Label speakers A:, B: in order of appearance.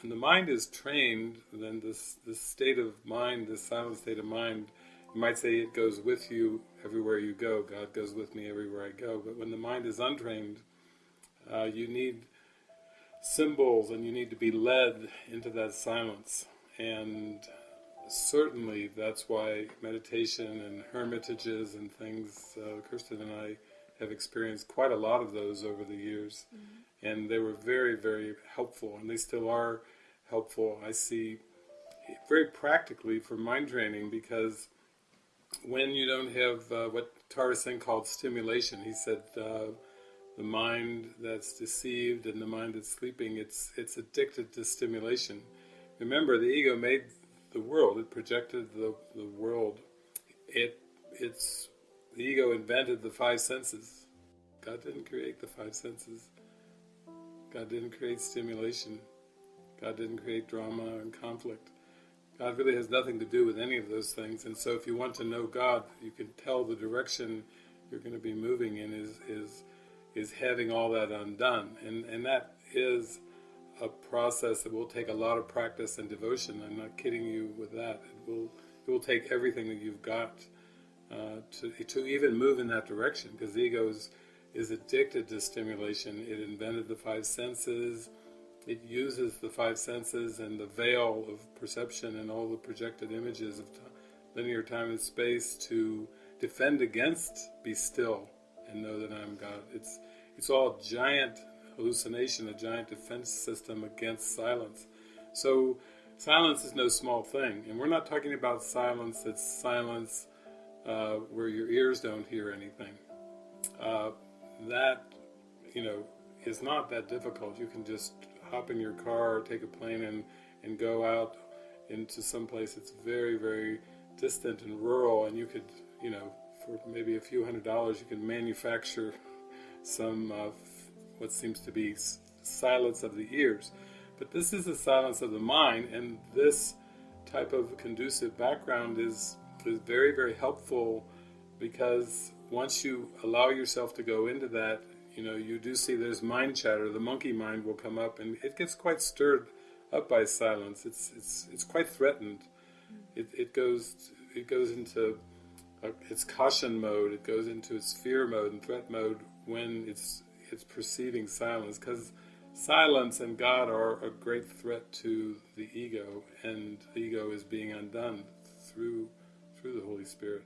A: when the mind is trained, then this this state of mind, this silent state of mind, you might say it goes with you everywhere you go. God goes with me everywhere I go. But when the mind is untrained, uh, you need symbols and you need to be led into that silence. And certainly that's why meditation and hermitages and things, uh, Kirsten and I have experienced quite a lot of those over the years. Mm -hmm. And they were very, very helpful, and they still are helpful. I see very practically for mind training because when you don't have uh, what Tara Singh called stimulation, he said uh, the mind that's deceived and the mind that's sleeping, it's it's addicted to stimulation. Remember, the ego made the world; it projected the the world. It it's the ego invented the five senses. God didn't create the five senses. God didn't create stimulation. God didn't create drama and conflict. God really has nothing to do with any of those things. And so if you want to know God, you can tell the direction you're going to be moving in is, is is having all that undone. And, and that is a process that will take a lot of practice and devotion. I'm not kidding you with that. It will, it will take everything that you've got uh, to, to even move in that direction because the ego is, is addicted to stimulation. It invented the five senses. It uses the five senses and the veil of perception and all the projected images of linear time and space to defend against be still and know that I'm God. It's it's all giant hallucination, a giant defense system against silence. So silence is no small thing, and we're not talking about silence that's silence uh, where your ears don't hear anything. Uh, that, you know, is not that difficult. You can just hop in your car or take a plane and, and go out into some place that's very, very distant and rural, and you could, you know, for maybe a few hundred dollars, you can manufacture some uh, what seems to be silence of the ears. But this is the silence of the mind, and this type of conducive background is, is very, very helpful because once you allow yourself to go into that, you know, you do see there's mind chatter, the monkey mind will come up, and it gets quite stirred up by silence. It's, it's, it's quite threatened. It, it goes it goes into uh, its caution mode, it goes into its fear mode and threat mode when it's it's perceiving silence, because silence and God are a great threat to the ego, and the ego is being undone through through the Holy Spirit.